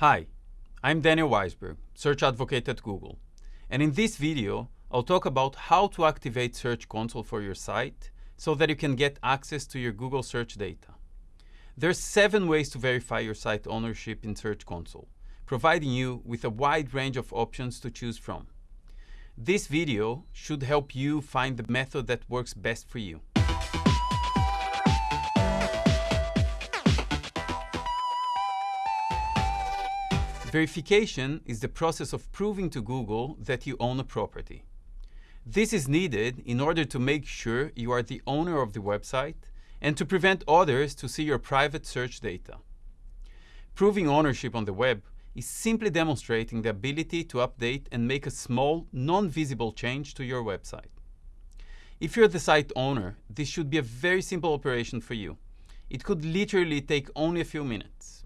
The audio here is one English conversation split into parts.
Hi, I'm Daniel Weisberg, Search Advocate at Google. And in this video, I'll talk about how to activate Search Console for your site so that you can get access to your Google search data. There are seven ways to verify your site ownership in Search Console, providing you with a wide range of options to choose from. This video should help you find the method that works best for you. Verification is the process of proving to Google that you own a property. This is needed in order to make sure you are the owner of the website and to prevent others to see your private search data. Proving ownership on the web is simply demonstrating the ability to update and make a small, non-visible change to your website. If you're the site owner, this should be a very simple operation for you. It could literally take only a few minutes.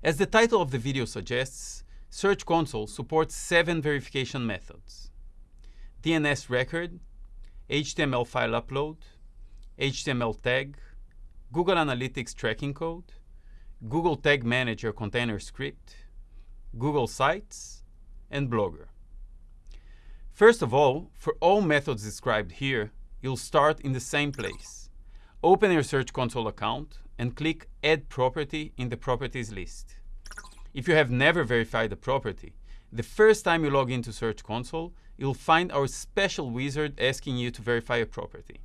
As the title of the video suggests, Search Console supports seven verification methods. DNS record, HTML file upload, HTML tag, Google Analytics tracking code, Google Tag Manager container script, Google Sites, and Blogger. First of all, for all methods described here, you'll start in the same place. Open your Search Console account and click Add Property in the Properties list. If you have never verified a property, the first time you log into Search Console, you'll find our special wizard asking you to verify a property.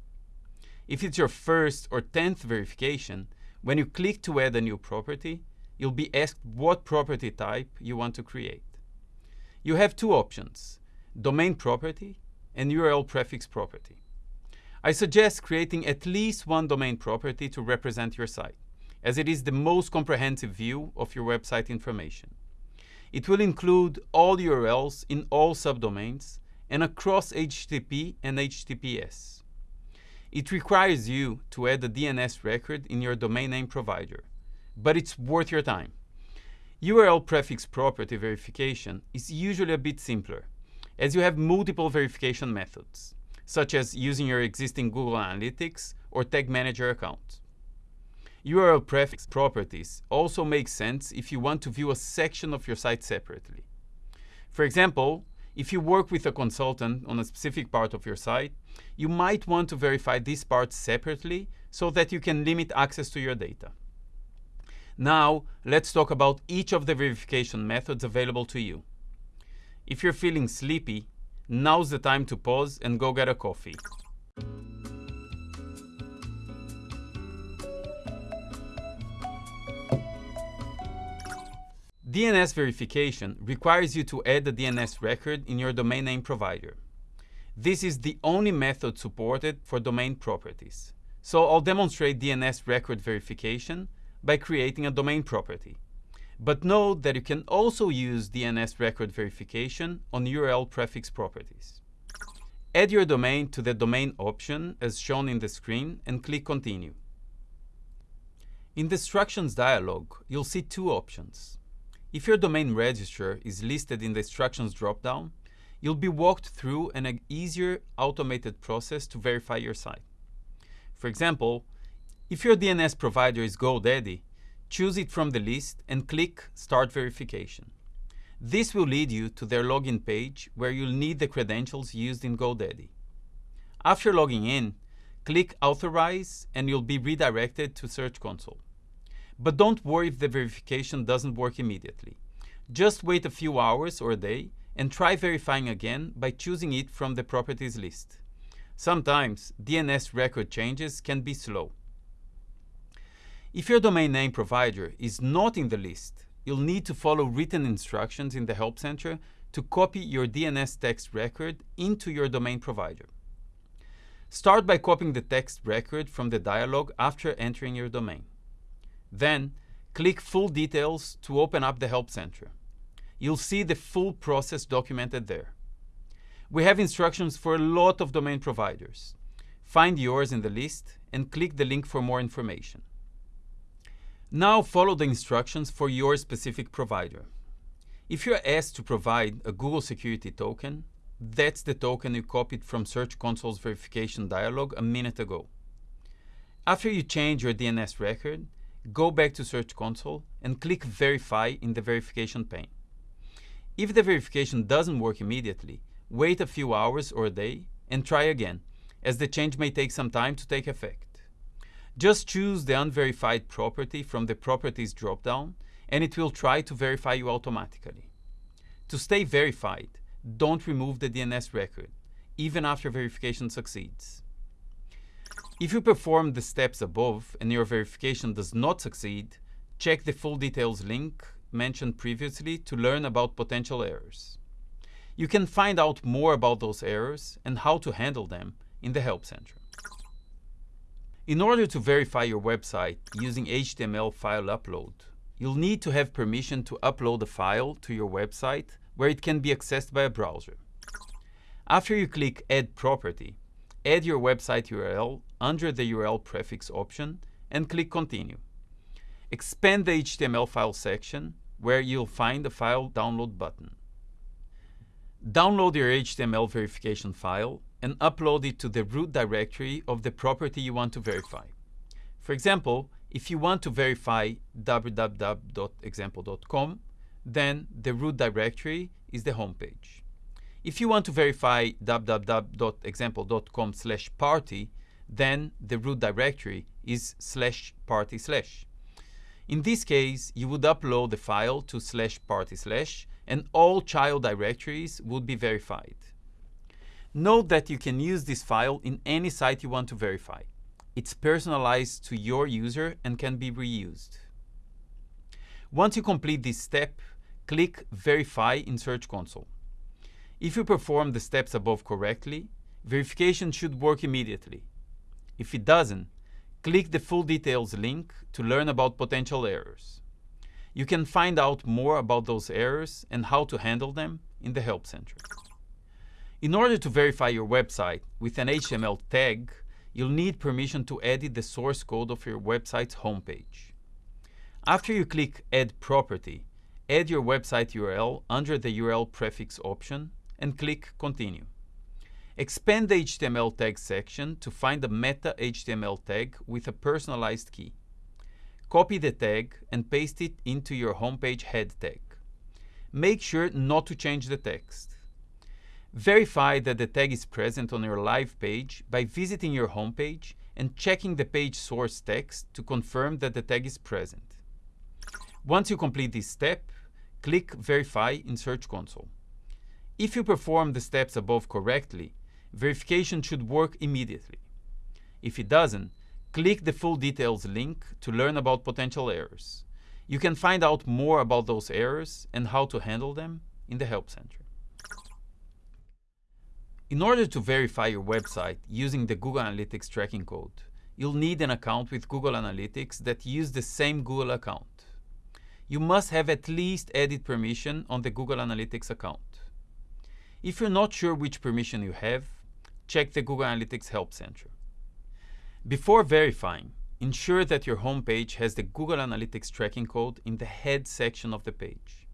If it's your first or tenth verification, when you click to add a new property, you'll be asked what property type you want to create. You have two options, domain property and URL prefix property. I suggest creating at least one domain property to represent your site, as it is the most comprehensive view of your website information. It will include all URLs in all subdomains and across HTTP and HTTPS. It requires you to add a DNS record in your domain name provider, but it's worth your time. URL prefix property verification is usually a bit simpler, as you have multiple verification methods such as using your existing Google Analytics or Tag Manager account. URL prefix properties also make sense if you want to view a section of your site separately. For example, if you work with a consultant on a specific part of your site, you might want to verify this part separately so that you can limit access to your data. Now, let's talk about each of the verification methods available to you. If you're feeling sleepy, Now's the time to pause and go get a coffee. DNS verification requires you to add a DNS record in your domain name provider. This is the only method supported for domain properties. So I'll demonstrate DNS record verification by creating a domain property. But note that you can also use DNS record verification on URL prefix properties. Add your domain to the domain option as shown in the screen and click continue. In the instructions dialog, you'll see two options. If your domain register is listed in the instructions dropdown, you'll be walked through an easier automated process to verify your site. For example, if your DNS provider is GoDaddy, choose it from the list and click Start Verification. This will lead you to their login page where you'll need the credentials used in GoDaddy. After logging in, click Authorize and you'll be redirected to Search Console. But don't worry if the verification doesn't work immediately. Just wait a few hours or a day and try verifying again by choosing it from the properties list. Sometimes DNS record changes can be slow. If your domain name provider is not in the list, you'll need to follow written instructions in the Help Center to copy your DNS text record into your domain provider. Start by copying the text record from the dialog after entering your domain. Then, click Full Details to open up the Help Center. You'll see the full process documented there. We have instructions for a lot of domain providers. Find yours in the list and click the link for more information. Now follow the instructions for your specific provider. If you're asked to provide a Google Security Token, that's the token you copied from Search Console's verification dialog a minute ago. After you change your DNS record, go back to Search Console and click Verify in the verification pane. If the verification doesn't work immediately, wait a few hours or a day and try again, as the change may take some time to take effect. Just choose the unverified property from the Properties dropdown and it will try to verify you automatically. To stay verified, don't remove the DNS record, even after verification succeeds. If you perform the steps above and your verification does not succeed, check the full details link mentioned previously to learn about potential errors. You can find out more about those errors and how to handle them in the Help Center. In order to verify your website using HTML file upload, you'll need to have permission to upload a file to your website where it can be accessed by a browser. After you click Add Property, add your website URL under the URL prefix option and click Continue. Expand the HTML file section where you'll find the file download button. Download your HTML verification file and upload it to the root directory of the property you want to verify. For example, if you want to verify www.example.com, then the root directory is the home page. If you want to verify www.example.com slash party, then the root directory is slash party slash. In this case, you would upload the file to slash party slash and all child directories would be verified. Note that you can use this file in any site you want to verify. It's personalized to your user and can be reused. Once you complete this step, click Verify in Search Console. If you perform the steps above correctly, verification should work immediately. If it doesn't, click the full details link to learn about potential errors. You can find out more about those errors and how to handle them in the Help Center. In order to verify your website with an HTML tag, you'll need permission to edit the source code of your website's homepage. After you click Add Property, add your website URL under the URL prefix option and click Continue. Expand the HTML tag section to find the meta HTML tag with a personalized key. Copy the tag and paste it into your homepage head tag. Make sure not to change the text. Verify that the tag is present on your live page by visiting your homepage and checking the page source text to confirm that the tag is present. Once you complete this step, click Verify in Search Console. If you perform the steps above correctly, verification should work immediately. If it doesn't, click the full details link to learn about potential errors. You can find out more about those errors and how to handle them in the Help Center. In order to verify your website using the Google Analytics tracking code, you'll need an account with Google Analytics that use the same Google account. You must have at least edit permission on the Google Analytics account. If you're not sure which permission you have, check the Google Analytics Help Center. Before verifying, ensure that your homepage has the Google Analytics tracking code in the head section of the page.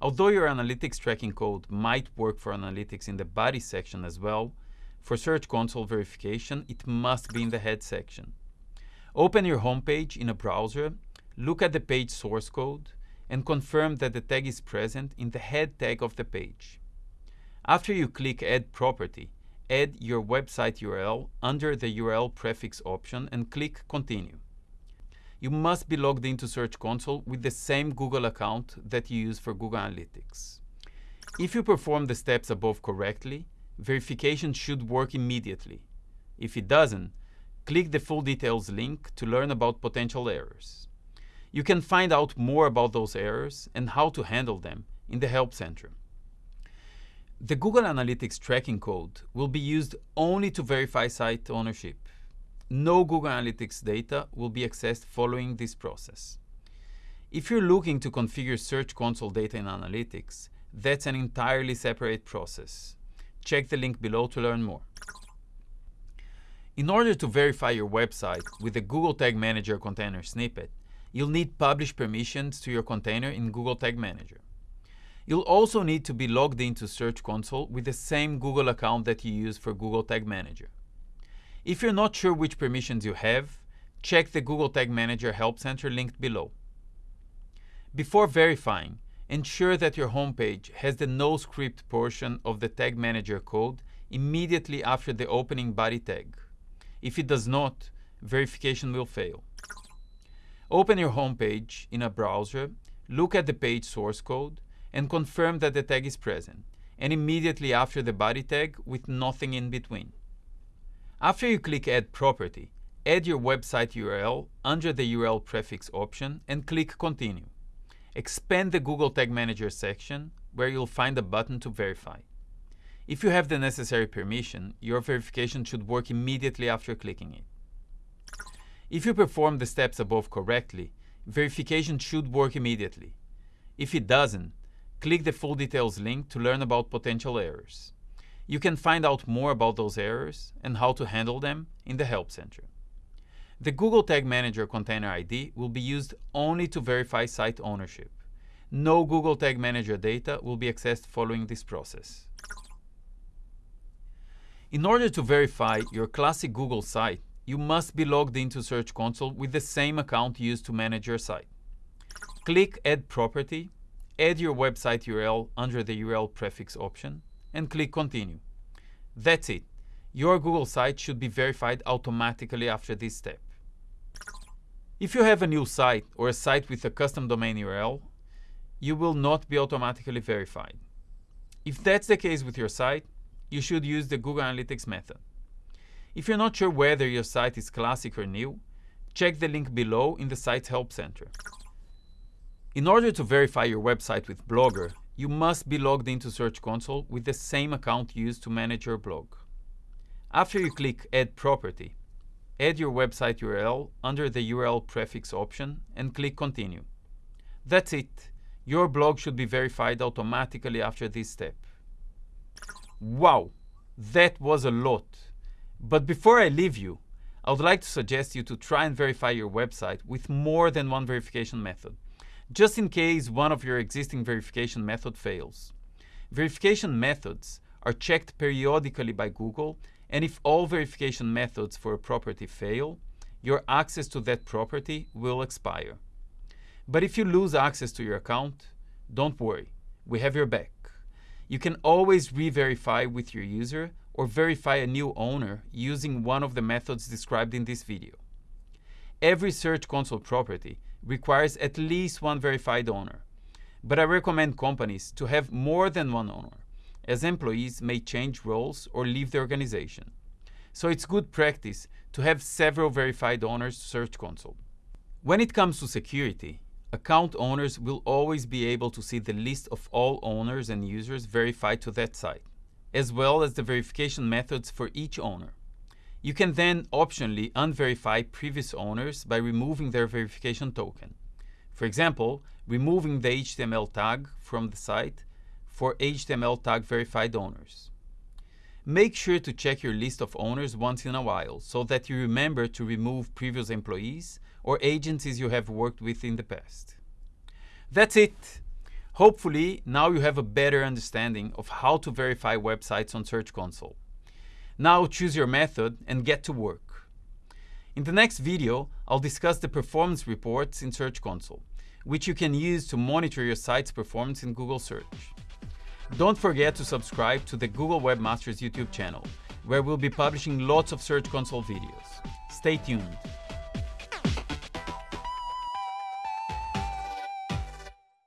Although your analytics tracking code might work for analytics in the body section as well, for Search Console verification, it must be in the head section. Open your homepage in a browser, look at the page source code, and confirm that the tag is present in the head tag of the page. After you click Add Property, add your website URL under the URL prefix option and click Continue you must be logged into Search Console with the same Google account that you use for Google Analytics. If you perform the steps above correctly, verification should work immediately. If it doesn't, click the full details link to learn about potential errors. You can find out more about those errors and how to handle them in the Help Center. The Google Analytics tracking code will be used only to verify site ownership no Google Analytics data will be accessed following this process. If you're looking to configure Search Console data in Analytics, that's an entirely separate process. Check the link below to learn more. In order to verify your website with the Google Tag Manager container snippet, you'll need publish permissions to your container in Google Tag Manager. You'll also need to be logged into Search Console with the same Google account that you use for Google Tag Manager. If you're not sure which permissions you have, check the Google Tag Manager Help Center linked below. Before verifying, ensure that your homepage has the no script portion of the Tag Manager code immediately after the opening body tag. If it does not, verification will fail. Open your homepage in a browser, look at the page source code, and confirm that the tag is present, and immediately after the body tag with nothing in between. After you click Add Property, add your website URL under the URL prefix option and click Continue. Expand the Google Tag Manager section where you'll find a button to verify. If you have the necessary permission, your verification should work immediately after clicking it. If you perform the steps above correctly, verification should work immediately. If it doesn't, click the full details link to learn about potential errors. You can find out more about those errors and how to handle them in the Help Center. The Google Tag Manager Container ID will be used only to verify site ownership. No Google Tag Manager data will be accessed following this process. In order to verify your classic Google site, you must be logged into Search Console with the same account used to manage your site. Click Add Property, add your website URL under the URL prefix option, and click Continue. That's it. Your Google site should be verified automatically after this step. If you have a new site or a site with a custom domain URL, you will not be automatically verified. If that's the case with your site, you should use the Google Analytics method. If you're not sure whether your site is classic or new, check the link below in the site's Help Center. In order to verify your website with Blogger, you must be logged into Search Console with the same account used to manage your blog. After you click Add Property, add your website URL under the URL prefix option and click Continue. That's it. Your blog should be verified automatically after this step. Wow, that was a lot. But before I leave you, I would like to suggest you to try and verify your website with more than one verification method, just in case one of your existing verification method fails. Verification methods are checked periodically by Google, and if all verification methods for a property fail, your access to that property will expire. But if you lose access to your account, don't worry, we have your back. You can always re-verify with your user or verify a new owner using one of the methods described in this video. Every Search Console property requires at least one verified owner, but I recommend companies to have more than one owner, as employees may change roles or leave the organization. So it's good practice to have several verified owners to Search Console. When it comes to security, account owners will always be able to see the list of all owners and users verified to that site, as well as the verification methods for each owner. You can then optionally unverify previous owners by removing their verification token. For example, removing the HTML tag from the site for HTML tag verified owners. Make sure to check your list of owners once in a while so that you remember to remove previous employees or agencies you have worked with in the past. That's it. Hopefully, now you have a better understanding of how to verify websites on Search Console. Now choose your method and get to work. In the next video, I'll discuss the performance reports in Search Console, which you can use to monitor your site's performance in Google Search. Don't forget to subscribe to the Google Webmasters YouTube channel, where we'll be publishing lots of Search Console videos. Stay tuned.